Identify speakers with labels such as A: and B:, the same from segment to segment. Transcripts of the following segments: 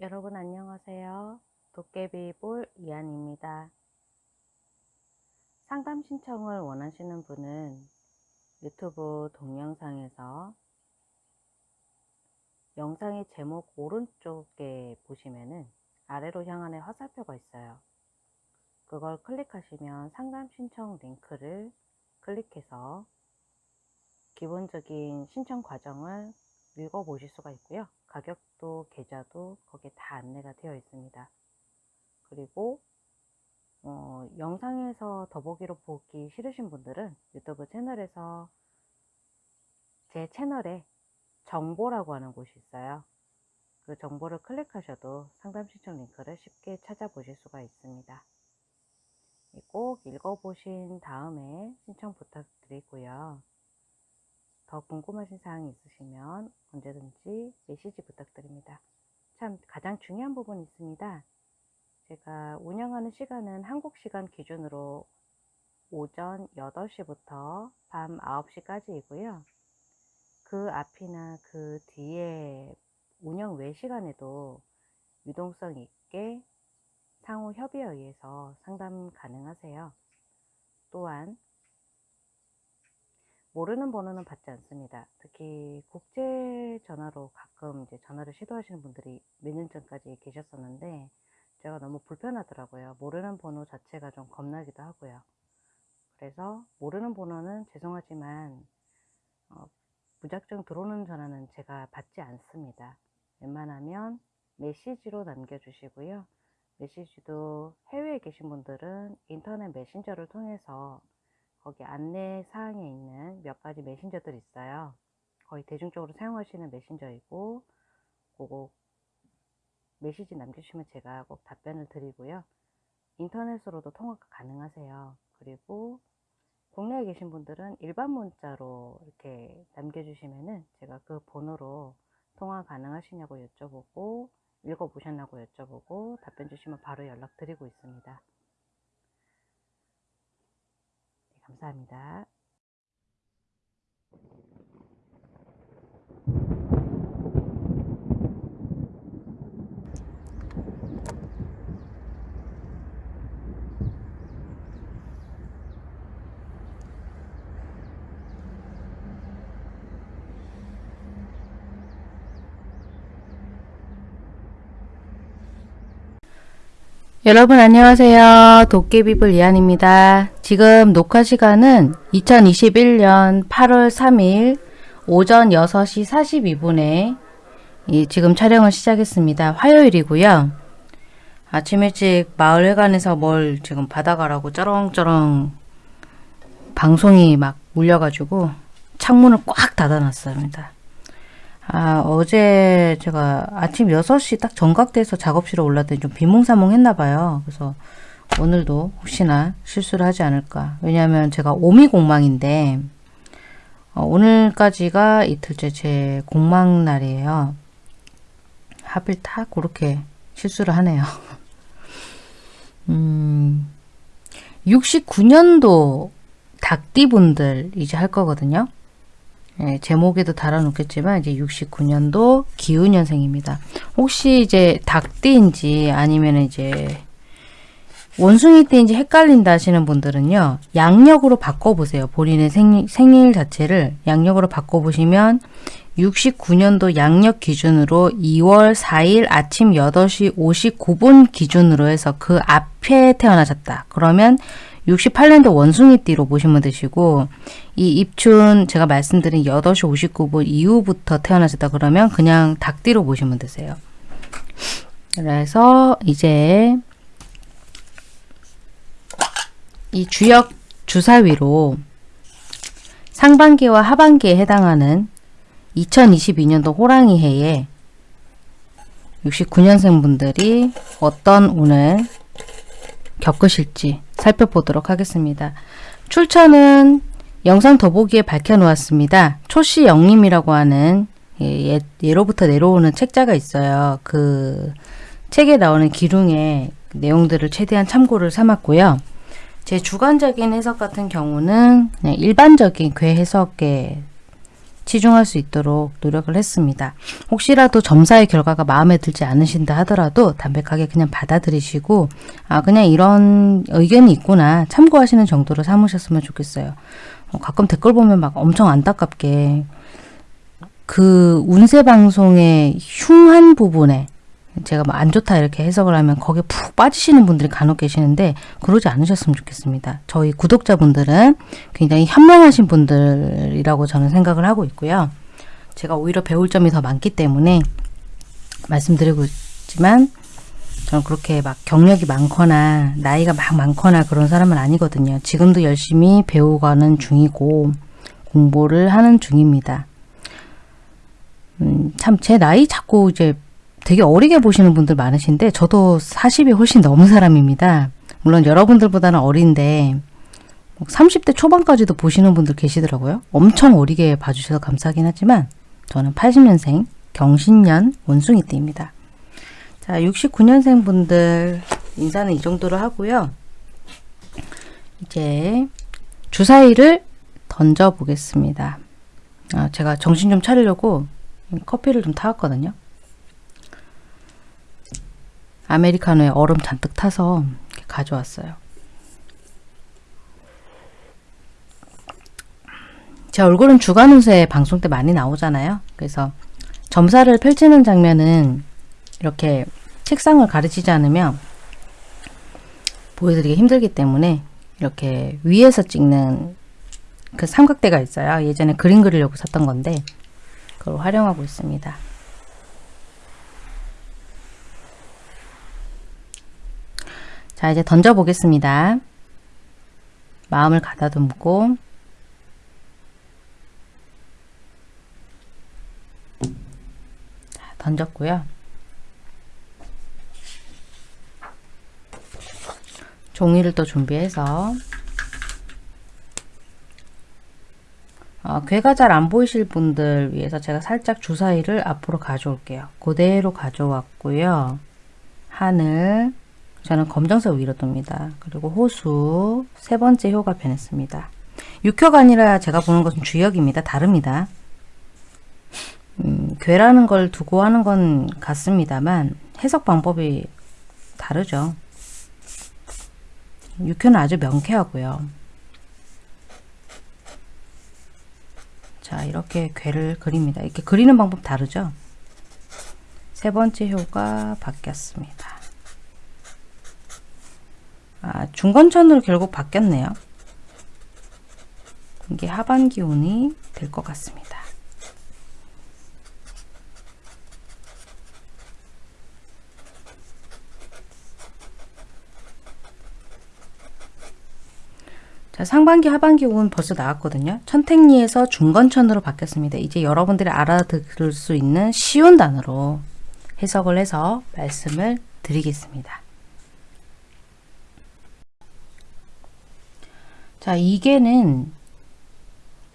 A: 여러분 안녕하세요. 도깨비볼 이한입니다. 상담 신청을 원하시는 분은 유튜브 동영상에서 영상의 제목 오른쪽에 보시면은 아래로 향하는 화살표가 있어요. 그걸 클릭하시면 상담 신청 링크를 클릭해서 기본적인 신청 과정을 읽어보실 수가 있고요. 가격도 계좌도 거기에 다 안내가 되어 있습니다. 그리고 어, 영상에서 더보기로 보기 싫으신 분들은 유튜브 채널에서 제 채널에 정보라고 하는 곳이 있어요. 그 정보를 클릭하셔도 상담 신청 링크를 쉽게 찾아보실 수가 있습니다. 꼭 읽어보신 다음에 신청 부탁드리고요. 더 궁금하신 사항이 있으시면 언제든지 메시지 부탁드립니다. 참 가장 중요한 부분이 있습니다. 제가 운영하는 시간은 한국 시간 기준으로 오전 8시부터 밤 9시까지이고요. 그 앞이나 그 뒤에 운영 외 시간에도 유동성 있게 상호 협의에 의해서 상담 가능하세요. 또한 모르는 번호는 받지 않습니다. 특히 국제 전화로 가끔 이제 전화를 시도하시는 분들이 몇 년 전까지 계셨었는데 제가 너무 불편하더라고요. 모르는 번호 자체가 좀 겁나기도 하고요. 그래서 모르는 번호는 죄송하지만 어, 무작정 들어오는 전화는 제가 받지 않습니다. 웬만하면 메시지로 남겨주시고요. 메시지도 해외에 계신 분들은 인터넷 메신저를 통해서 거기 안내 사항에 있는 몇 가지 메신저들이 있어요. 거의 대중적으로 사용하시는 메신저이고 그거 메시지 남겨주시면 제가 꼭 답변을 드리고요. 인터넷으로도 통화가 가능하세요. 그리고 국내에 계신 분들은 일반 문자로 이렇게 남겨주시면은 제가 그 번호로 통화 가능하시냐고 여쭤보고 읽어보셨냐고 여쭤보고 답변 주시면 바로 연락드리고 있습니다. 감사합니다. 여러분 안녕하세요. 도깨비불 이한입니다. 지금 녹화 시간은 2021년 8월 3일 오전 6시 42분에 지금 촬영을 시작했습니다. 화요일이고요. 아침 일찍 마을회관에서 뭘 지금 받아가라고 쩌렁쩌렁 방송이 막 울려가지고 창문을 꽉 닫아놨습니다. 아, 어제 제가 아침 6시 딱 정각돼서 작업실에 올랐더니 좀 비몽사몽 했나봐요. 그래서 오늘도 혹시나 실수를 하지 않을까. 왜냐하면 제가 오미공망인데 어, 오늘까지가 이틀째 제 공망 날이에요. 하필 딱 그렇게 실수를 하네요. 음, 69년도 닭띠분들 이제 할 거거든요. 예, 제목에도 달아놓겠지만 이제 69년도 기우년생입니다. 혹시 이제 닭띠인지 아니면 이제 원숭이띠인지 헷갈린다 하시는 분들은요. 양력으로 바꿔보세요. 본인의 생일, 생일 자체를 양력으로 바꿔보시면 69년도 양력 기준으로 2월 4일 아침 8시 59분 기준으로 해서 그 앞에 태어나셨다. 그러면 68년도 원숭이띠로 보시면 되시고 이 입춘 제가 말씀드린 8시 59분 이후부터 태어나셨다 그러면 그냥 닭띠로 보시면 되세요. 그래서 이제 이 주역 주사위로 상반기와 하반기에 해당하는 2022년도 호랑이 해에 69년생 분들이 어떤 운을 겪으실지 살펴보도록 하겠습니다. 출처는 영상 더보기에 밝혀놓았습니다. 초씨 영림이라고 하는 예, 예로부터 내려오는 책자가 있어요. 그 책에 나오는 기둥의 내용들을 최대한 참고를 삼았고요. 제 주관적인 해석 같은 경우는 그냥 일반적인 괴 해석에 치중할 수 있도록 노력을 했습니다. 혹시라도 점사의 결과가 마음에 들지 않으신다 하더라도 담백하게 그냥 받아들이시고 아 그냥 이런 의견이 있구나 참고하시는 정도로 삼으셨으면 좋겠어요. 어, 가끔 댓글 보면 막 엄청 안타깝게 그 운세 방송의 흉한 부분에 제가 뭐 안 좋다 이렇게 해석을 하면 거기에 푹 빠지시는 분들이 간혹 계시는데 그러지 않으셨으면 좋겠습니다. 저희 구독자분들은 굉장히 현명하신 분들이라고 저는 생각을 하고 있고요. 제가 오히려 배울 점이 더 많기 때문에 말씀드리고 있지만 저는 그렇게 막 경력이 많거나 나이가 막 많거나 그런 사람은 아니거든요. 지금도 열심히 배우가는 중이고 공부를 하는 중입니다. 음, 참 제 나이 자꾸 이제 되게 어리게 보시는 분들 많으신데 저도 40이 훨씬 넘은 사람입니다. 물론 여러분들보다는 어린데 30대 초반까지도 보시는 분들 계시더라고요. 엄청 어리게 봐주셔서 감사하긴 하지만 저는 80년생 경신년 원숭이띠입니다. 자, 69년생 분들 인사는 이 정도로 하고요. 이제 주사위를 던져 보겠습니다. 아, 제가 정신 좀 차리려고 커피를 좀 타왔거든요. 아메리카노에 얼음 잔뜩 타서 가져왔어요. 제 얼굴은 주간 운세 방송 때 많이 나오잖아요. 그래서 점사를 펼치는 장면은 이렇게 책상을 가르치지 않으면 보여드리기 힘들기 때문에 이렇게 위에서 찍는 그 삼각대가 있어요. 예전에 그림 그리려고 샀던 건데 그걸 활용하고 있습니다. 자 이제 던져 보겠습니다. 마음을 가다듬고 던졌고요. 종이를 또 준비해서 어, 괴가 잘 안 보이실 분들 위해서 제가 살짝 주사위를 앞으로 가져올게요. 그대로 가져왔고요. 하늘, 저는 검정색 위로 둡니다. 그리고 호수, 세 번째 효가 변했습니다. 6효가 아니라 제가 보는 것은 주역입니다. 다릅니다. 음, 괴라는 걸 두고 하는 건 같습니다만 해석 방법이 다르죠. 6효는 아주 명쾌하고요. 자 이렇게 괴를 그립니다. 이렇게 그리는 방법 다르죠? 세 번째 효가 바뀌었습니다. 아, 중건천으로 결국 바뀌었네요. 이게 하반 기운이 될 것 같습니다. 자, 상반기 하반기 운 벌써 나왔거든요. 천택리에서 중건천으로 바뀌었습니다. 이제 여러분들이 알아들을 수 있는 쉬운 단어로 해석을 해서 말씀을 드리겠습니다. 자, 이게는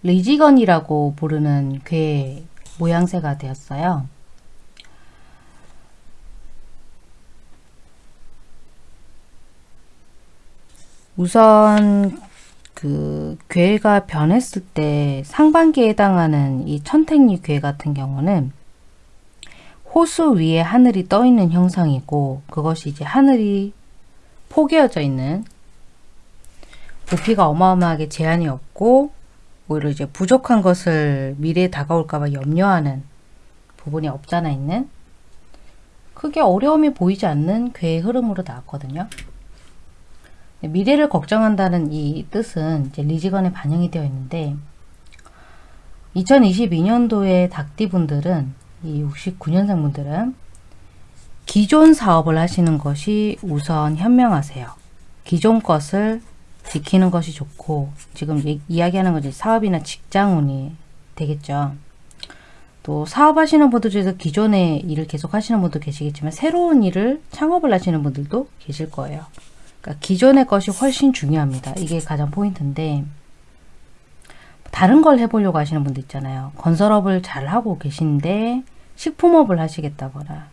A: 리지건이라고 부르는 괴 모양새가 되었어요. 우선 그 괴가 변했을 때 상반기에 해당하는 이 천택리 괴 같은 경우는 호수 위에 하늘이 떠 있는 형상이고 그것이 이제 하늘이 포개어져 있는 부피가 어마어마하게 제한이 없고 오히려 이제 부족한 것을 미래에 다가올까봐 염려하는 부분이 없잖아 있는 크게 어려움이 보이지 않는 괴의 흐름으로 나왔거든요. 미래를 걱정한다는 이 뜻은 이제 리지건에 반영이 되어 있는데 2022년도에 닭띠분들은 이 69년생 분들은 기존 사업을 하시는 것이 우선 현명하세요. 기존 것을 지키는 것이 좋고 지금 이야기하는 것이 사업이나 직장운이 되겠죠. 또 사업하시는 분들 중에서 기존의 일을 계속 하시는 분도 계시겠지만 새로운 일을 창업을 하시는 분들도 계실 거예요. 그러니까 기존의 것이 훨씬 중요합니다. 이게 가장 포인트인데 다른 걸 해보려고 하시는 분도 있잖아요. 건설업을 잘 하고 계신데 식품업을 하시겠다거나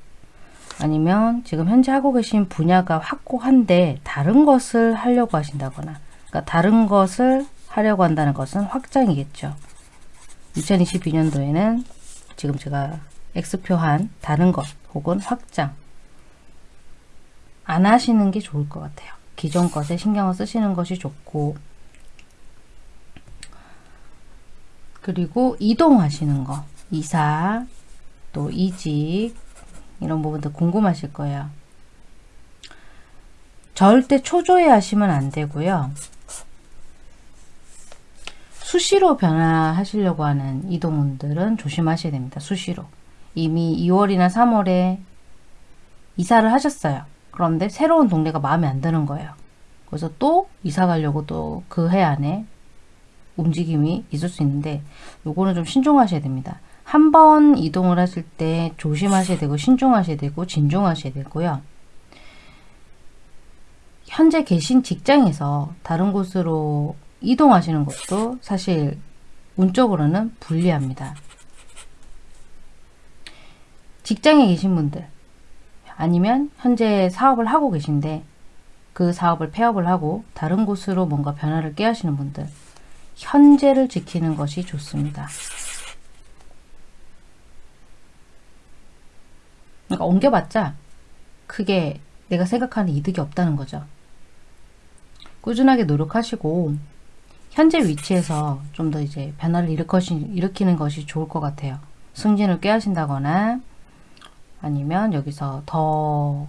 A: 아니면 지금 현재 하고 계신 분야가 확고한데 다른 것을 하려고 하신다거나 그러니까 다른 것을 하려고 한다는 것은 확장이겠죠. 2022년도에는 지금 제가 X표한 다른 것 혹은 확장 안 하시는 게 좋을 것 같아요. 기존 것에 신경을 쓰시는 것이 좋고 그리고 이동하시는 거 이사 또 이직 이런 부분도 궁금하실 거예요. 절대 초조해 하시면 안 되고요. 수시로 변화하시려고 하는 이동운들은 조심하셔야 됩니다. 수시로. 이미 2월이나 3월에 이사를 하셨어요. 그런데 새로운 동네가 마음에 안 드는 거예요. 그래서 또 이사 가려고 또 그 해 안에 움직임이 있을 수 있는데 요거는 좀 신중하셔야 됩니다. 한 번 이동을 하실 때 조심하셔야 되고 신중하셔야 되고 진중하셔야 되고요. 현재 계신 직장에서 다른 곳으로 이동하시는 것도 사실 운적으로는 불리합니다. 직장에 계신 분들 아니면 현재 사업을 하고 계신데 그 사업을 폐업을 하고 다른 곳으로 뭔가 변화를 깨하시는 분들 현재를 지키는 것이 좋습니다. 그러니까 옮겨봤자 크게 내가 생각하는 이득이 없다는 거죠. 꾸준하게 노력하시고 현재 위치에서 좀 더 이제 변화를 일으키는 것이 좋을 것 같아요. 승진을 꾀하신다거나 아니면 여기서 더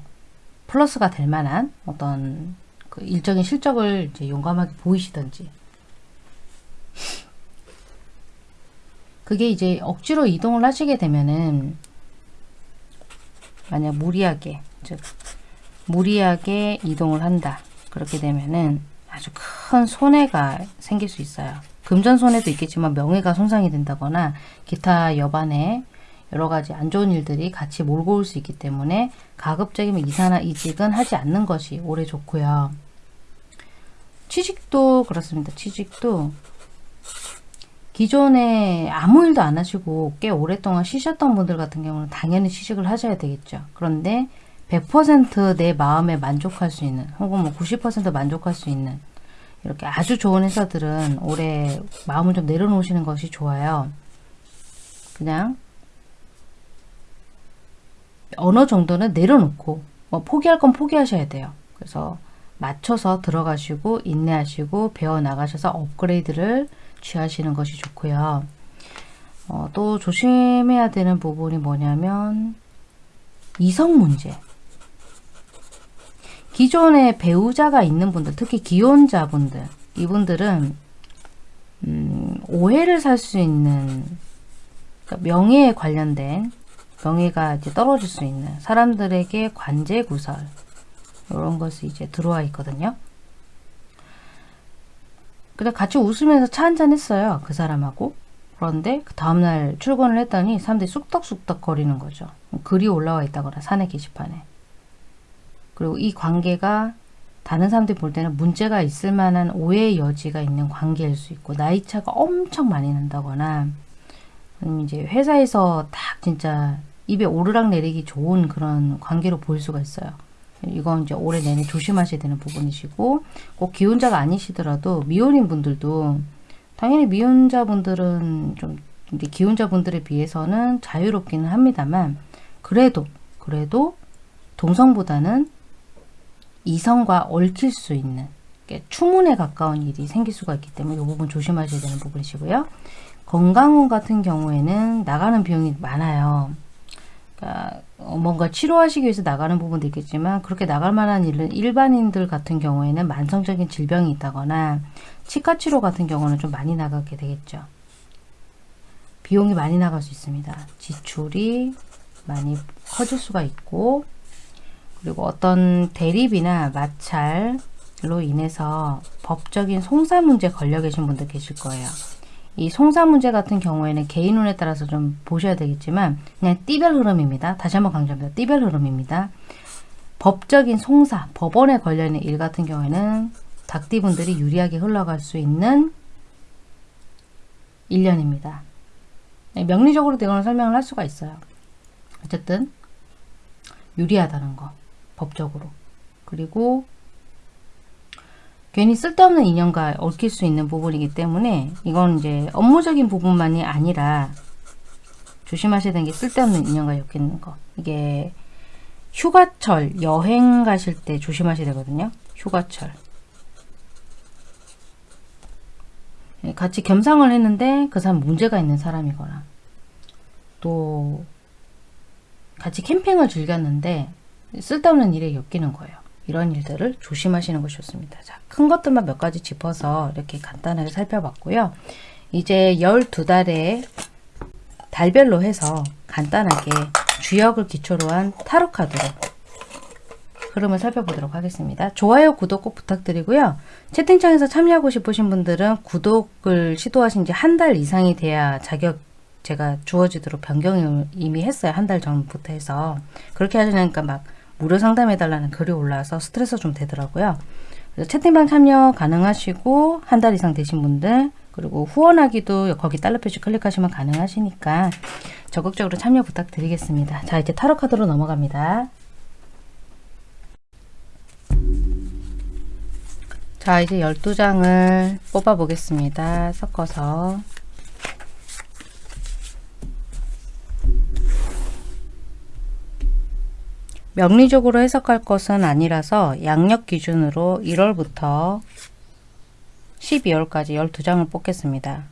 A: 플러스가 될 만한 어떤 그 일정의 실적을 이제 용감하게 보이시든지 그게 이제 억지로 이동을 하시게 되면은 만약 무리하게 즉 무리하게 이동을 한다 그렇게 되면은 아주 큰 손해가 생길 수 있어요 금전 손해도 있겠지만 명예가 손상이 된다거나 기타 여반의 여러 가지 안 좋은 일들이 같이 몰고 올 수 있기 때문에 가급적이면 이사나 이직은 하지 않는 것이 오래 좋고요. 취직도 그렇습니다. 취직도 기존에 아무 일도 안 하시고 꽤 오랫동안 쉬셨던 분들 같은 경우는 당연히 취직을 하셔야 되겠죠. 그런데 100%내 마음에 만족할 수 있는 혹은 뭐 90% 만족할 수 있는 이렇게 아주 좋은 회사들은 올해 마음을 좀 내려놓으시는 것이 좋아요. 그냥 어느 정도는 내려놓고 뭐 포기할 건 포기하셔야 돼요. 그래서 맞춰서 들어가시고 인내하시고 배워나가셔서 업그레이드를 취하시는 것이 좋고요. 어, 또 조심해야 되는 부분이 뭐냐면 이성 문제. 기존에 배우자가 있는 분들, 특히 기혼자분들, 이분들은 음, 오해를 살 수 있는 그러니까 명예에 관련된 명예가 이제 떨어질 수 있는 사람들에게 관제 구설 이런 것이 이제 들어와 있거든요. 근데 같이 웃으면서 차 한잔 했어요. 그 사람하고. 그런데 그 다음날 출근을 했더니 사람들이 쑥덕쑥덕 거리는 거죠. 글이 올라와 있다거나 사내 게시판에. 그리고 이 관계가 다른 사람들이 볼 때는 문제가 있을 만한 오해의 여지가 있는 관계일 수 있고 나이 차가 엄청 많이 난다거나 아니면 이제 회사에서 딱 진짜 입에 오르락 내리기 좋은 그런 관계로 보일 수가 있어요. 이건 이제 올해 내내 조심하셔야 되는 부분이시고 꼭 기혼자가 아니시더라도 미혼인 분들도 당연히 미혼자분들은 좀 이제 기혼자분들에 비해서는 자유롭기는 합니다만 그래도 그래도 동성보다는 이성과 얽힐 수 있는 추문에 가까운 일이 생길 수가 있기 때문에 이 부분 조심하셔야 되는 부분이시고요. 건강운 같은 경우에는 나가는 비용이 많아요. 그러니까 뭔가 치료하시기 위해서 나가는 부분도 있겠지만 그렇게 나갈 만한 일은 일반인들 같은 경우에는 만성적인 질병이 있다거나 치과 치료 같은 경우는 좀 많이 나가게 되겠죠. 비용이 많이 나갈 수 있습니다. 지출이 많이 커질 수가 있고 그리고 어떤 대립이나 마찰로 인해서 법적인 송사 문제 걸려 계신 분들 계실 거예요. 이 송사 문제 같은 경우에는 개인 운에 따라서 좀 보셔야 되겠지만 그냥 띠별 흐름입니다. 다시 한번 강조합니다. 띠별 흐름입니다. 법적인 송사, 법원에 걸려있는 일 같은 경우에는 닭띠분들이 유리하게 흘러갈 수 있는 1년입니다. 명리적으로 대거는 설명을 할 수가 있어요. 어쨌든 유리하다는 거 법적으로 그리고 괜히 쓸데없는 인연과 얽힐 수 있는 부분이기 때문에 이건 이제 업무적인 부분만이 아니라 조심하셔야 되는 게 쓸데없는 인연과 엮이는 거. 이게 휴가철, 여행 가실 때 조심하셔야 되거든요. 휴가철. 예, 같이 겸상을 했는데 그 사람 문제가 있는 사람이거나 또 같이 캠핑을 즐겼는데 쓸데없는 일에 엮이는 거예요. 이런 일들을 조심하시는 것이 좋습니다. 자, 큰 것들만 몇 가지 짚어서 이렇게 간단하게 살펴봤고요. 이제 12달의 달별로 해서 간단하게 주역을 기초로 한 타로 카드로 흐름을 살펴보도록 하겠습니다. 좋아요, 구독 꼭 부탁드리고요. 채팅창에서 참여하고 싶으신 분들은 구독을 시도하신 지 한 달 이상이 돼야 자격 제가 주어지도록 변경을 이미 했어요. 한 달 전부터 해서. 그렇게 하시니까 막 무료 상담해달라는 글이 올라와서 스트레스 좀 되더라고요. 그래서 채팅방 참여 가능하시고 한 달 이상 되신 분들 그리고 후원하기도 거기 달러 표시 클릭하시면 가능하시니까 적극적으로 참여 부탁드리겠습니다. 자 이제 타로 카드로 넘어갑니다. 자 이제 12장을 뽑아 보겠습니다. 섞어서 명리적으로 해석할 것은 아니라서 양력 기준으로 1월부터 12월까지 12장을 뽑겠습니다.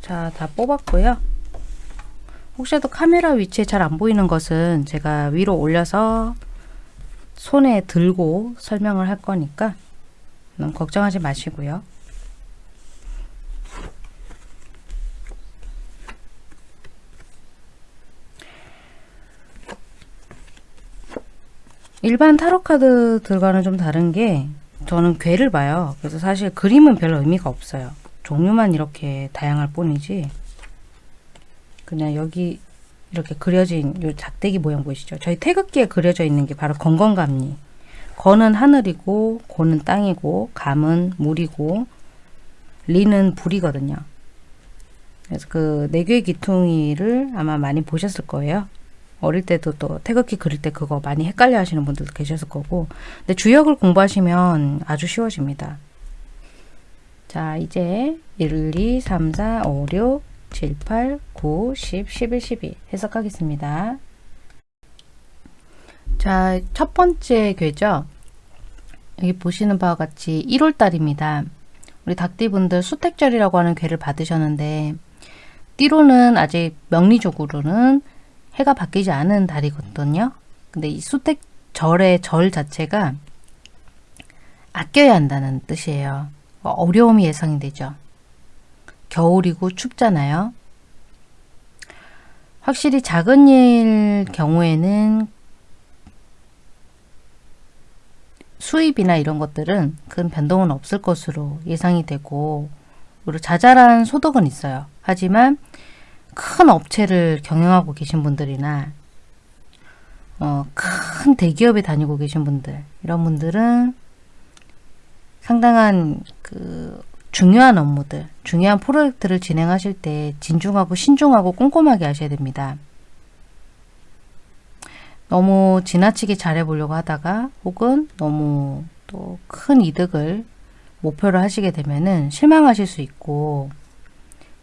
A: 자, 다 뽑았고요. 혹시라도 카메라 위치에 잘 안 보이는 것은 제가 위로 올려서 손에 들고 설명을 할 거니까 너무 걱정하지 마시고요. 일반 타로 카드들과는 좀 다른 게 저는 괴를 봐요. 그래서 사실 그림은 별 의미가 없어요. 종류만 이렇게 다양할 뿐이지 그냥 여기 이렇게 그려진 요 작대기 모양 보이시죠? 저희 태극기에 그려져 있는 게 바로 건건감리 건은 하늘이고 고는 땅이고 감은 물이고 리는 불이거든요. 그래서 그 내괴 기퉁이를 아마 많이 보셨을 거예요. 어릴 때도 또 태극기 그릴 때 그거 많이 헷갈려 하시는 분들도 계셨을 거고 근데 주역을 공부하시면 아주 쉬워집니다. 자 이제 1, 2, 3, 4, 5, 6, 7, 8, 9, 10, 11, 12 해석하겠습니다. 자, 첫 번째 괴죠. 여기 보시는 바와 같이 1월 달입니다. 우리 닭띠분들 수택절이라고 하는 괴를 받으셨는데 띠로는 아직 명리적으로는 해가 바뀌지 않은 달이거든요. 근데 이 수택절의 절 자체가 아껴야 한다는 뜻이에요. 어려움이 예상이 되죠. 겨울이고 춥잖아요. 확실히 작은 일 경우에는 수입이나 이런 것들은 큰 변동은 없을 것으로 예상이 되고 그리고 자잘한 소득은 있어요. 하지만 큰 업체를 경영하고 계신 분들이나 어, 큰 대기업에 다니고 계신 분들 이런 분들은 상당한 그 중요한 업무들, 중요한 프로젝트를 진행하실 때 진중하고 신중하고 꼼꼼하게 하셔야 됩니다. 너무 지나치게 잘해보려고 하다가 혹은 너무 또 큰 이득을 목표로 하시게 되면은 실망하실 수 있고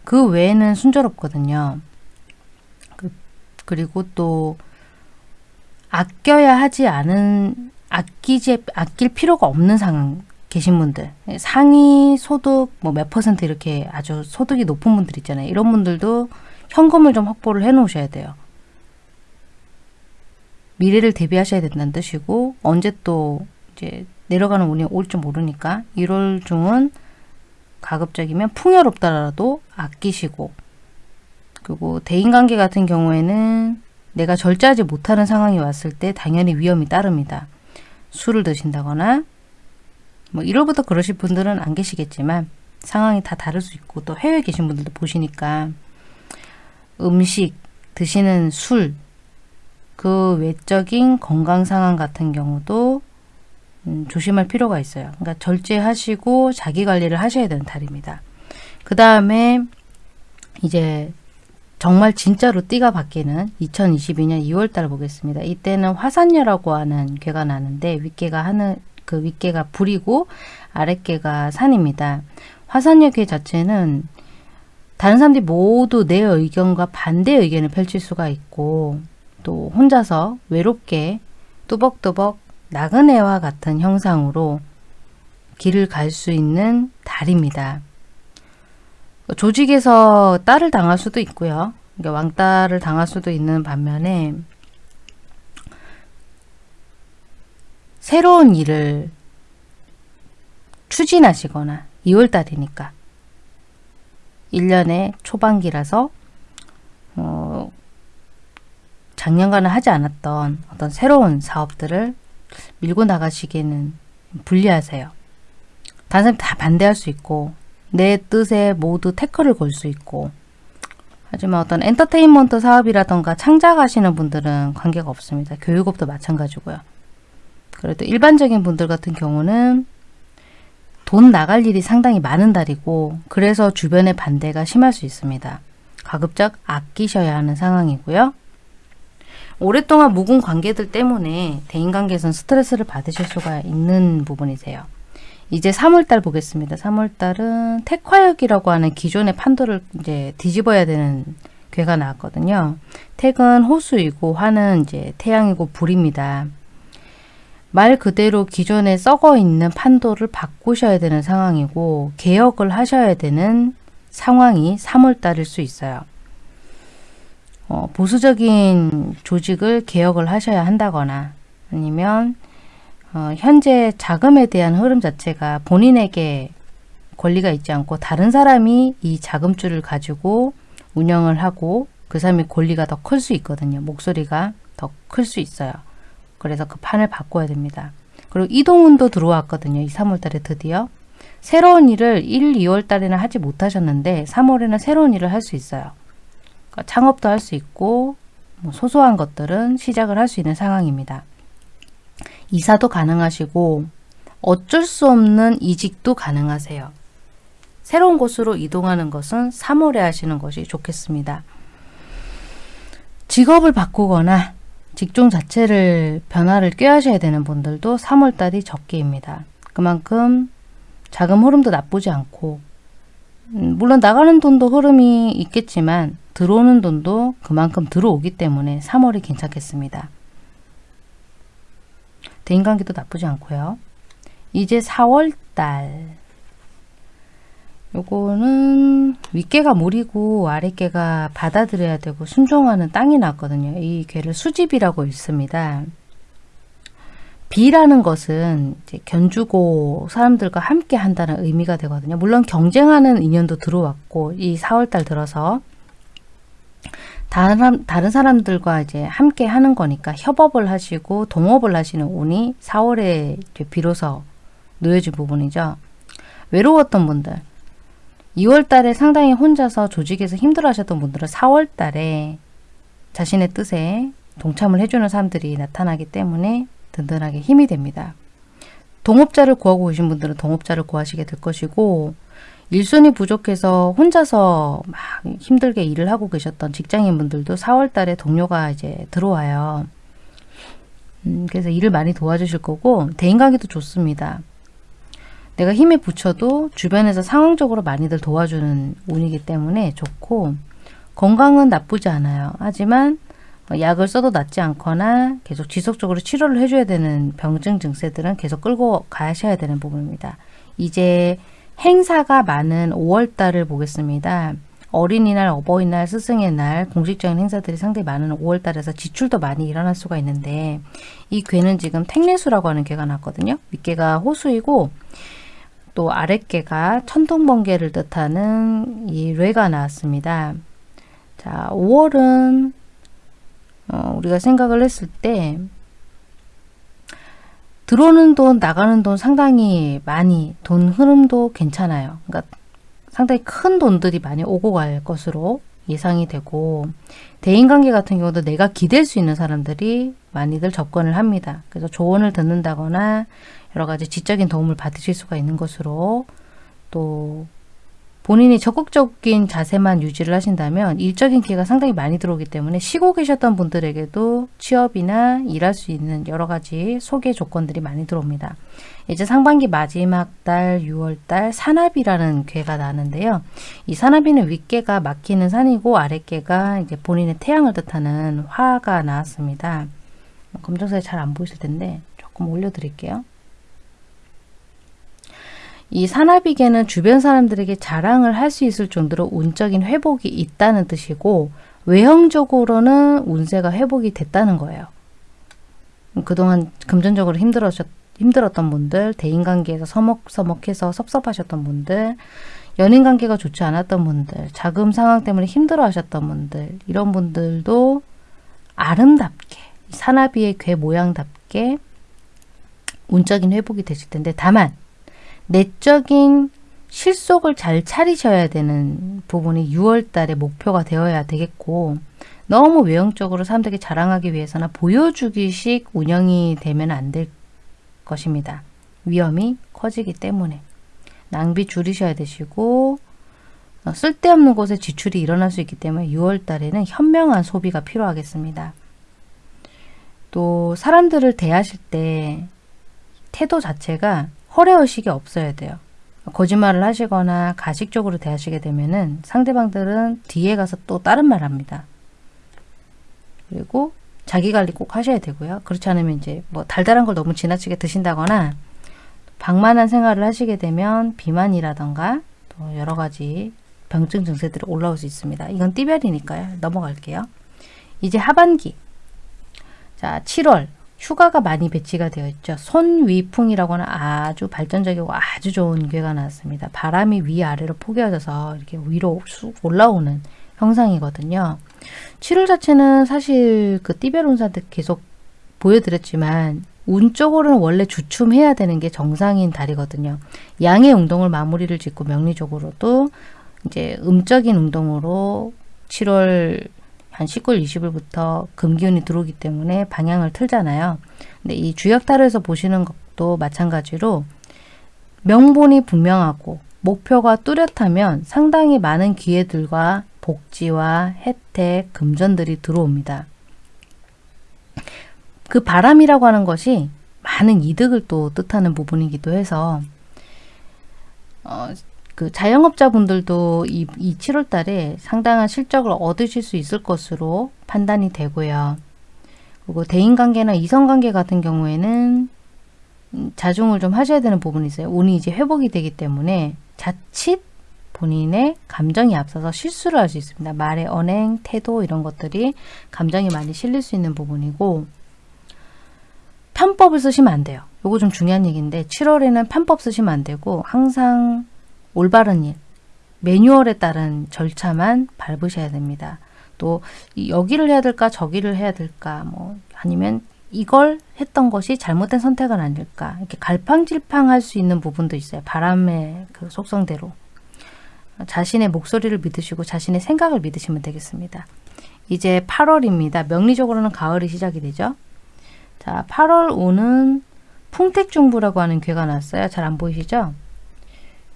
A: 그 외에는 순조롭거든요. 그, 그리고 또 아껴야 하지 않은 아끼지 아낄 필요가 없는 상황 계신 분들 상위 소득 뭐 몇 퍼센트 이렇게 아주 소득이 높은 분들 있잖아요. 이런 분들도 현금을 좀 확보를 해 놓으셔야 돼요. 미래를 대비하셔야 된다는 뜻이고 언제 또 이제 내려가는 운이 올지 모르니까 1월 중은 가급적이면 풍요롭더라도 아끼시고 그리고 대인관계 같은 경우에는 내가 절제하지 못하는 상황이 왔을 때 당연히 위험이 따릅니다. 술을 드신다거나 뭐 1월부터 그러실 분들은 안 계시겠지만 상황이 다 다를 수 있고 또 해외에 계신 분들도 보시니까 음식, 드시는 술, 그 외적인 건강 상황 같은 경우도 음, 조심할 필요가 있어요. 그러니까 절제하시고 자기 관리를 하셔야 되는 달입니다. 그 다음에 이제 정말 진짜로 띠가 바뀌는 2022년 2월 달 보겠습니다. 이때는 화산녀라고 하는 괴가 나는데 윗개가 하늘 그 윗개가 불이고 아랫개가 산입니다. 화산녀 괴 자체는 다른 사람들이 모두 내 의견과 반대 의견을 펼칠 수가 있고 또 혼자서 외롭게 뚜벅뚜벅 나그네와 같은 형상으로 길을 갈 수 있는 달입니다. 조직에서 딸을 당할 수도 있고요. 그러니까 왕따를 당할 수도 있는 반면에 새로운 일을 추진하시거나 2월달이니까 1년의 초반기라서 어, 작년과는 하지 않았던 어떤 새로운 사업들을 밀고 나가시기에는 불리하세요. 다른 사람이 다 반대할 수 있고 내 뜻에 모두 태클을 걸 수 있고 하지만 어떤 엔터테인먼트 사업이라던가 창작하시는 분들은 관계가 없습니다. 교육업도 마찬가지고요. 그래도 일반적인 분들 같은 경우는 돈 나갈 일이 상당히 많은 달이고 그래서 주변의 반대가 심할 수 있습니다. 가급적 아끼셔야 하는 상황이고요. 오랫동안 묵은 관계들 때문에 대인관계에서는 스트레스를 받으실 수가 있는 부분이세요. 이제 3월달 보겠습니다. 3월달은 택화역이라고 하는 기존의 판도를 이제 뒤집어야 되는 괴가 나왔거든요. 택은 호수이고 화는 이제 태양이고 불입니다. 말 그대로 기존에 썩어 있는 판도를 바꾸셔야 되는 상황이고 개혁을 하셔야 되는 상황이 3월달일 수 있어요. 어, 보수적인 조직을 개혁을 하셔야 한다거나 아니면 어, 현재 자금에 대한 흐름 자체가 본인에게 권리가 있지 않고 다른 사람이 이 자금줄을 가지고 운영을 하고 그 사람의 권리가 더 클 수 있거든요. 목소리가 더 클 수 있어요. 그래서 그 판을 바꿔야 됩니다. 그리고 이동운도 들어왔거든요. 이 3월달에 드디어. 새로운 일을 1, 2월 달에는 하지 못하셨는데 3월에는 새로운 일을 할 수 있어요. 그러니까 창업도 할 수 있고 뭐 소소한 것들은 시작을 할 수 있는 상황입니다. 이사도 가능하시고 어쩔 수 없는 이직도 가능하세요. 새로운 곳으로 이동하는 것은 3월에 하시는 것이 좋겠습니다. 직업을 바꾸거나 직종 자체를 변화를 꾀하셔야 되는 분들도 3월달이 적기입니다. 그만큼 자금 흐름도 나쁘지 않고 음, 물론 나가는 돈도 흐름이 있겠지만 들어오는 돈도 그만큼 들어오기 때문에 3월이 괜찮겠습니다. 대인관계도 나쁘지 않고요. 이제 4월달 요거는 윗개가 물이고 아랫개가 받아들여야 되고 순종하는 땅이 났거든요. 이 괴를 수집이라고 있습니다. 비라는 것은 견주고 사람들과 함께 한다는 의미가 되거든요. 물론 경쟁하는 인연도 들어왔고 이 4월달 들어서 다른, 다른 사람들과 이제 함께 하는 거니까 협업을 하시고 동업을 하시는 운이 4월에 비로소 놓여진 부분이죠. 외로웠던 분들 2월 달에 상당히 혼자서 조직에서 힘들어 하셨던 분들은 4월 달에 자신의 뜻에 동참을 해주는 사람들이 나타나기 때문에 든든하게 힘이 됩니다. 동업자를 구하고 계신 분들은 동업자를 구하시게 될 것이고 일손이 부족해서 혼자서 막 힘들게 일을 하고 계셨던 직장인 분들도 4월 달에 동료가 이제 들어와요. 음, 그래서 일을 많이 도와주실 거고 대인관계도 좋습니다. 내가 힘에 붙여도 주변에서 상황적으로 많이들 도와주는 운이기 때문에 좋고 건강은 나쁘지 않아요. 하지만 뭐 약을 써도 낫지 않거나 계속 지속적으로 치료를 해줘야 되는 병증 증세들은 계속 끌고 가셔야 되는 부분입니다. 이제 행사가 많은 5월달을 보겠습니다. 어린이날, 어버이날, 스승의 날, 공식적인 행사들이 상당히 많은 5월달에서 지출도 많이 일어날 수가 있는데 이 괴는 지금 택례수라고 하는 괴가 났거든요. 윗괴가 호수이고 또 아랫개가 천둥번개를 뜻하는 이 뢰가 나왔습니다. 자, 5월은 어, 우리가 생각을 했을 때 들어오는 돈, 나가는 돈 상당히 많이 돈 흐름도 괜찮아요. 그러니까 상당히 큰 돈들이 많이 오고 갈 것으로
B: 예상이 되고 대인관계 같은 경우도 내가 기댈 수 있는 사람들이 많이들 접근을 합니다. 그래서 조언을 듣는다거나 여러 가지 지적인 도움을 받으실 수가 있는 것으로 또 본인이 적극적인 자세만 유지를 하신다면 일적인 기회가 상당히 많이 들어오기 때문에 쉬고 계셨던 분들에게도 취업이나 일할 수 있는 여러 가지 소개 조건들이 많이 들어옵니다. 이제 상반기 마지막 달 6월달 산합이라는 괴가 나는데요. 이 산합이는 윗괴가 막히는 산이고 아랫괴가 이제 본인의 태양을 뜻하는 화가 나왔습니다. 검정색이 잘 안 보이실 텐데 조금 올려드릴게요. 이 산화비계는 주변 사람들에게 자랑을 할 수 있을 정도로 운적인 회복이 있다는 뜻이고 외형적으로는 운세가 회복이 됐다는 거예요. 그동안 금전적으로 힘들었, 힘들었던 분들, 대인관계에서 서먹서먹해서 섭섭하셨던 분들, 연인관계가 좋지 않았던 분들, 자금 상황 때문에 힘들어 하셨던 분들, 이런 분들도 아름답게, 산화비의 괴 모양답게 운적인 회복이 되실 텐데 다만 내적인 실속을 잘 차리셔야 되는 부분이 6월 달에 목표가 되어야 되겠고 너무 외형적으로 사람들에게 자랑하기 위해서나 보여주기식 운영이 되면 안 될 것입니다. 위험이 커지기 때문에 낭비 줄이셔야 되시고 어, 쓸데없는 곳에 지출이 일어날 수 있기 때문에 6월 달에는 현명한 소비가 필요하겠습니다. 또 사람들을 대하실 때 태도 자체가 허례의식이 없어야 돼요. 거짓말을 하시거나 가식적으로 대하시게 되면은 상대방들은 뒤에 가서 또 다른 말 합니다. 그리고 자기 관리 꼭 하셔야 되고요. 그렇지 않으면 이제 뭐 달달한 걸 너무 지나치게 드신다거나 방만한 생활을 하시게 되면 비만이라던가 또 여러 가지 병증 증세들이 올라올 수 있습니다. 이건 띠별이니까요. 넘어갈게요. 이제 하반기 자 7월 휴가가 많이 배치가 되어 있죠. 손위풍이라고 하는 아주 발전적이고 아주 좋은 괴가 나왔습니다. 바람이 위아래로 포개져서 이렇게 위로 쑥 올라오는 형상이거든요. 7월 자체는 사실 그 띠베론사한테 계속 보여드렸지만 운쪽으로는 원래 주춤해야 되는 게 정상인 달이거든요. 양의 운동을 마무리를 짓고 명리적으로도 이제 음적인 운동으로 7월 한 19일, 20일부터 금기운이 들어오기 때문에 방향을 틀잖아요. 근데 이 주역타로에서 보시는 것도 마찬가지로 명분이 분명하고 목표가 뚜렷하면 상당히 많은 기회들과 복지와 혜택, 금전들이 들어옵니다. 그 바람이라고 하는 것이 많은 이득을 또 뜻하는 부분이기도 해서 어, 그 자영업자분들도 이, 이 7월 달에 상당한 실적을 얻으실 수 있을 것으로 판단이 되고요. 그리고 대인관계나 이성관계 같은 경우에는 음, 자중을 좀 하셔야 되는 부분이 있어요. 운이 이제 회복이 되기 때문에 자칫 본인의 감정이 앞서서 실수를 할 수 있습니다. 말의 언행, 태도 이런 것들이 감정이 많이 실릴 수 있는 부분이고 편법을 쓰시면 안 돼요. 이거 좀 중요한 얘기인데 7월에는 편법 쓰시면 안 되고 항상 올바른 일, 매뉴얼에 따른 절차만 밟으셔야 됩니다. 또 여기를 해야 될까 저기를 해야 될까 뭐 아니면 이걸 했던 것이 잘못된 선택은 아닐까 이렇게 갈팡질팡할 수 있는 부분도 있어요. 바람의 그 속성대로 자신의 목소리를 믿으시고 자신의 생각을 믿으시면 되겠습니다. 이제 8월입니다. 명리적으로는 가을이 시작이 되죠. 자, 8월 5는 풍택중부라고 하는 괴가 났어요. 잘 안 보이시죠?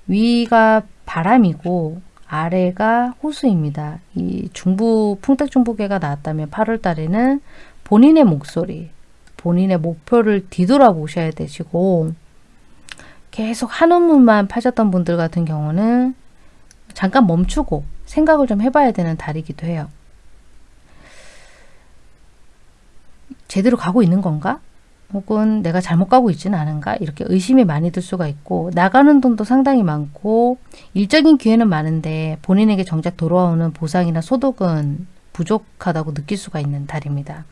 B: 위가 바람이고 아래가 호수입니다. 이 중부 풍택중부계가 나왔다면 8월 달에는 본인의 목소리, 본인의 목표를 뒤돌아보셔야 되시고 계속 한우물만 파셨던 분들 같은 경우는 잠깐 멈추고 생각을 좀 해봐야 되는 달이기도 해요. 제대로 가고 있는 건가? 혹은 내가 잘못 가고 있지는 않은가 이렇게 의심이 많이 들 수가 있고 나가는 돈도 상당히 많고 일적인 기회는 많은데 본인에게 정작 돌아오는 보상이나 소득은 부족하다고 느낄 수가 있는 달입니다.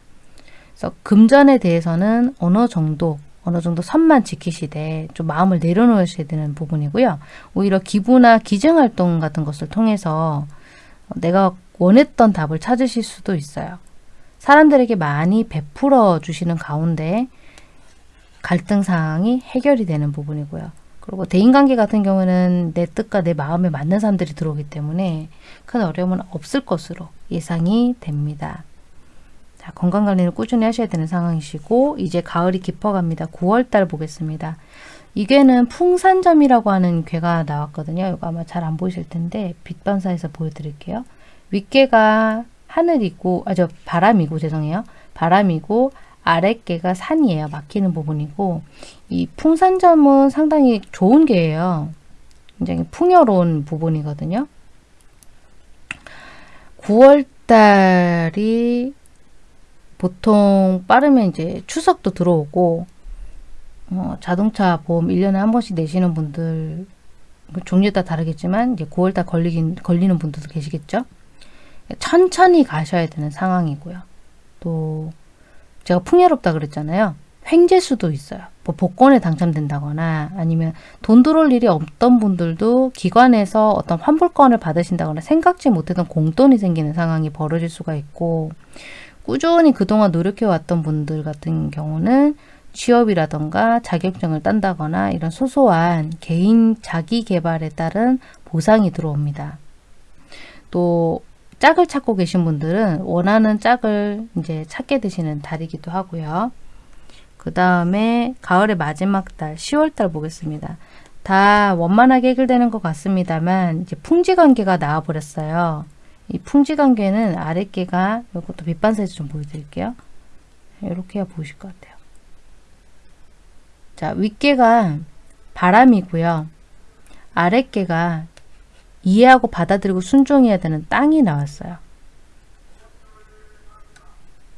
B: 그래서 금전에 대해서는 어느 정도 어느 정도 선만 지키시되 좀 마음을 내려놓으셔야 되는 부분이고요. 오히려 기부나 기증활동 같은 것을 통해서 내가 원했던 답을 찾으실 수도 있어요. 사람들에게 많이 베풀어 주시는 가운데 갈등 상황이 해결이 되는 부분이고요. 그리고 대인관계 같은 경우는 내 뜻과 내 마음에 맞는 사람들이 들어오기 때문에 큰 어려움은 없을 것으로 예상이 됩니다. 자, 건강관리는 꾸준히 하셔야 되는 상황이시고 이제 가을이 깊어갑니다. 9월달 보겠습니다. 이 괴는 풍산점이라고 하는 괴가 나왔거든요. 이거 아마 잘 안 보이실 텐데 빛 반사해서 보여드릴게요. 윗괴가 하늘이고 아저 바람이고 죄송해요. 바람이고 아랫괴가 산이에요. 막히는 부분이고 이 풍산점은 상당히 좋은 괴예요. 굉장히 풍요로운 부분이거든요. 9월달이 보통 빠르면 이제 추석도 들어오고 어, 자동차 보험 1년에 한 번씩 내시는 분들 그 종류에 따라 다르겠지만 이제 9월달 걸리긴 걸리는 분들도 계시겠죠. 천천히 가셔야 되는 상황이고요. 또 제가 풍요롭다 그랬잖아요. 횡재수도 있어요. 뭐 복권에 당첨된다거나 아니면 돈 들어올 일이 없던 분들도 기관에서 어떤 환불권을 받으신다거나 생각지 못했던 공돈이 생기는 상황이 벌어질 수가 있고 꾸준히 그동안 노력해왔던 분들 같은 경우는 취업이라던가 자격증을 딴다거나 이런 소소한 개인 자기 개발에 따른 보상이 들어옵니다. 또 짝을 찾고 계신 분들은 원하는 짝을 이제 찾게 되시는 달이기도 하고요. 그 다음에 가을의 마지막 달 10월 달 보겠습니다. 다 원만하게 해결되는 것 같습니다만 이제 풍지 관계가 나와 버렸어요. 이 풍지 관계는 아랫개가 이것도 밑반사에서 좀 보여드릴게요. 이렇게 보이실 것 같아요. 자 윗개가 바람이고요. 아랫개가 이해하고 받아들이고 순종해야 되는 땅이 나왔어요.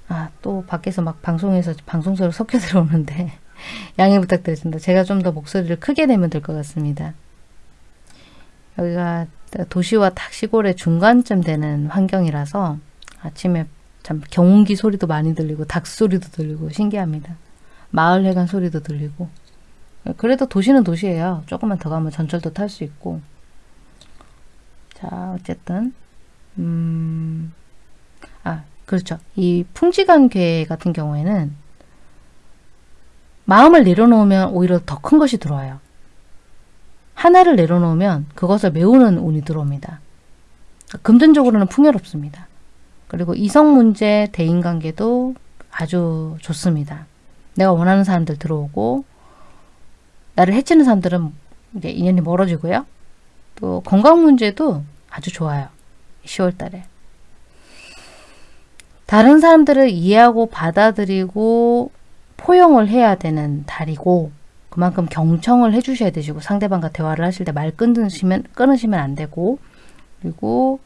B: 아, 또 밖에서 막 방송에서 방송 소리 섞여 들어오는데 양해 부탁드리겠습니다. 제가 좀 더 목소리를 크게 내면 될 것 같습니다. 여기가 도시와 탁 시골의 중간쯤 되는 환경이라서 아침에 참 경운기 소리도 많이 들리고 닭 소리도 들리고 신기합니다. 마을 해관 소리도 들리고 그래도 도시는 도시예요. 조금만 더 가면 전철도 탈 수 있고 자 어쨌든 음, 아 그렇죠. 이 풍지관괴 같은 경우에는 마음을 내려놓으면 오히려 더 큰 것이 들어와요. 하나를 내려놓으면 그것을 메우는 운이 들어옵니다. 금전적으로는 풍요롭습니다. 그리고 이성 문제, 대인관계도 아주 좋습니다. 내가 원하는 사람들 들어오고 나를 해치는 사람들은 이제 인연이 멀어지고요. 또 건강 문제도 아주 좋아요. 10월 달에. 다른 사람들을 이해하고 받아들이고 포용을 해야 되는 달이고 그만큼 경청을 해주셔야 되시고 상대방과 대화를 하실 때 말 끊으시면 끊으시면 안 되고 그리고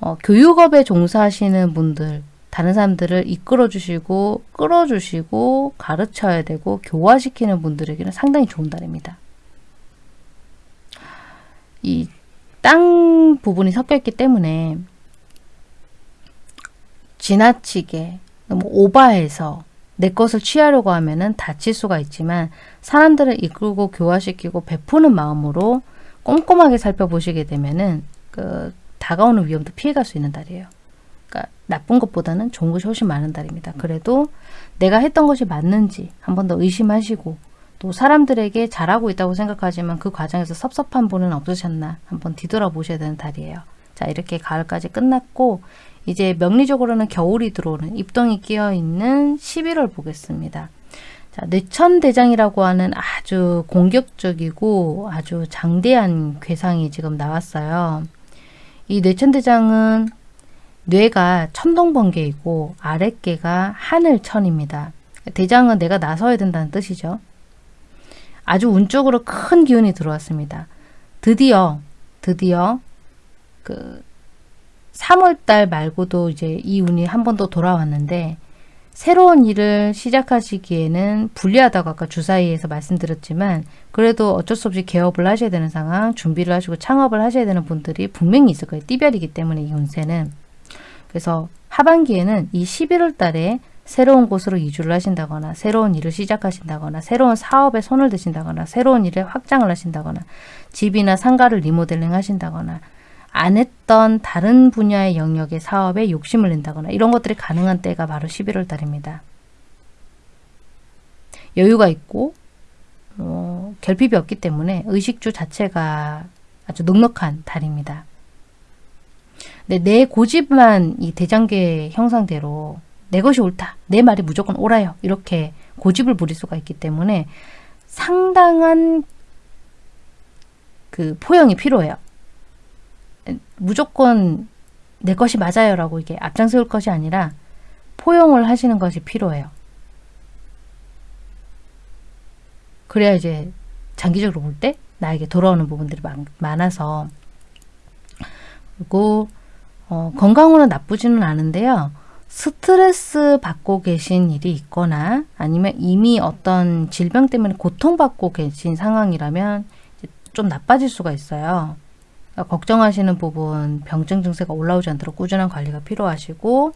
B: 어, 교육업에 종사하시는 분들 다른 사람들을 이끌어 주시고 끌어 주시고 가르쳐야 되고 교화시키는 분들에게는 상당히 좋은 달입니다. 이 땅 부분이 섞여 있기 때문에 지나치게 너무 오바해서 내 것을 취하려고 하면은 다칠 수가 있지만 사람들을 이끌고 교화시키고 베푸는 마음으로 꼼꼼하게 살펴보시게 되면은 그 다가오는 위험도 피해갈 수 있는 달이에요. 그러니까 나쁜 것보다는 좋은 것이 훨씬 많은 달입니다. 그래도 내가 했던 것이 맞는지 한 번 더 의심하시고 또 사람들에게 잘하고 있다고 생각하지만 그 과정에서 섭섭한 분은 없으셨나 한번 뒤돌아보셔야 되는 달이에요. 자 이렇게 가을까지 끝났고 이제 명리적으로는 겨울이 들어오는 입동이 끼어 있는 11월 보겠습니다. 자, 뇌천대장이라고 하는 아주 공격적이고 아주 장대한 괴상이 지금 나왔어요. 이 뇌천대장은 뇌가 천둥번개이고 아랫개가 하늘천입니다. 대장은 내가 나서야 된다는 뜻이죠. 아주 운쪽으로 큰 기운이 들어왔습니다. 드디어 드디어 그 3월달 말고도 이제 이 운이 한 번 더 돌아왔는데 새로운 일을 시작하시기에는 불리하다고 아까 주사위에서 말씀드렸지만 그래도 어쩔 수 없이 개업을 하셔야 되는 상황 준비를 하시고 창업을 하셔야 되는 분들이 분명히 있을 거예요. 띠별이기 때문에 이 운세는 그래서 하반기에는 이 11월 달에 새로운 곳으로 이주를 하신다거나 새로운 일을 시작하신다거나 새로운 사업에 손을 드신다거나 새로운 일에 확장을 하신다거나 집이나 상가를 리모델링 하신다거나 안 했던 다른 분야의 영역의 사업에 욕심을 낸다거나 이런 것들이 가능한 때가 바로 11월 달입니다. 여유가 있고 어, 결핍이 없기 때문에 의식주 자체가 아주 넉넉한 달입니다. 내 고집만 이 대장계 형상대로 내 것이 옳다. 내 말이 무조건 옳아요. 이렇게 고집을 부릴 수가 있기 때문에 상당한 그 포용이 필요해요. 무조건 내 것이 맞아요 라고 이게 앞장세울 것이 아니라 포용을 하시는 것이 필요해요. 그래야 이제 장기적으로 볼 때 나에게 돌아오는 부분들이 많, 많아서 그리고 어, 건강으로는 나쁘지는 않은데요. 스트레스 받고 계신 일이 있거나 아니면 이미 어떤 질병 때문에 고통받고 계신 상황이라면 좀 나빠질 수가 있어요. 그러니까 걱정하시는 부분, 병증 증세가 올라오지 않도록 꾸준한 관리가 필요하시고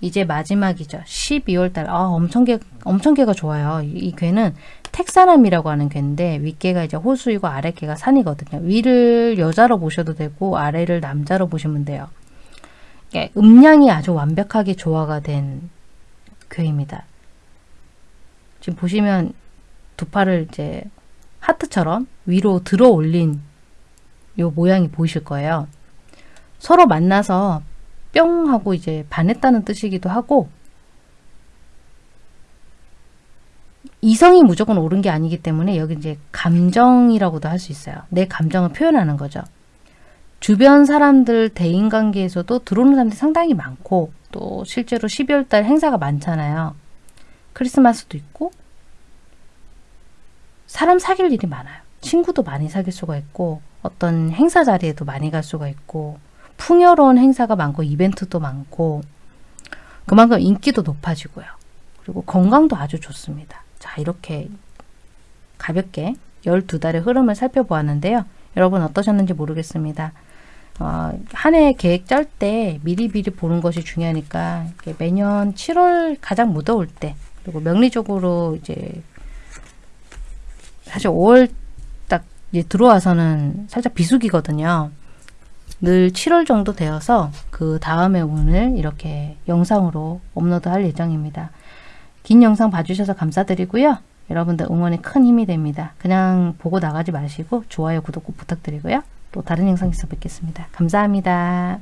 B: 이제 마지막이죠. 12월 달. 아, 엄청 개, 엄청 개가 좋아요. 이, 이 괴는 택사남이라고 하는 괴인데 윗개가 이제 호수이고 아랫개가 산이거든요. 위를 여자로 보셔도 되고 아래를 남자로 보시면 돼요. 이게 음량이 아주 완벽하게 조화가 된 괴입니다. 지금 보시면 두 팔을 이제 하트처럼 위로 들어 올린 요 모양이 보이실 거예요. 서로 만나서 뿅 하고 이제 반했다는 뜻이기도 하고 이성이 무조건 옳은 게 아니기 때문에 여기 이제 감정이라고도 할 수 있어요. 내 감정을 표현하는 거죠. 주변 사람들 대인관계에서도 들어오는 사람들이 상당히 많고 또 실제로 12월 달 행사가 많잖아요. 크리스마스도 있고 사람 사귈 일이 많아요. 친구도 많이 사귈 수가 있고 어떤 행사 자리에도 많이 갈 수가 있고 풍요로운 행사가 많고 이벤트도 많고 그만큼 인기도 높아지고요. 그리고 건강도 아주 좋습니다. 자 이렇게 가볍게 12달의 흐름을 살펴보았는데요. 여러분 어떠셨는지 모르겠습니다. 어, 한 해 계획 짤 때 미리미리 보는 것이 중요하니까 매년 7월 가장 무더울 때 그리고 명리적으로 이제 사실 5월 딱 이제 들어와서는 살짝 비수기거든요. 늘 7월 정도 되어서 그 다음에 오늘 이렇게 영상으로 업로드 할 예정입니다. 긴 영상 봐주셔서 감사드리고요. 여러분들 응원에 큰 힘이 됩니다. 그냥 보고 나가지 마시고 좋아요, 구독 꼭 부탁드리고요. 또 다른 영상에서 뵙겠습니다. 감사합니다.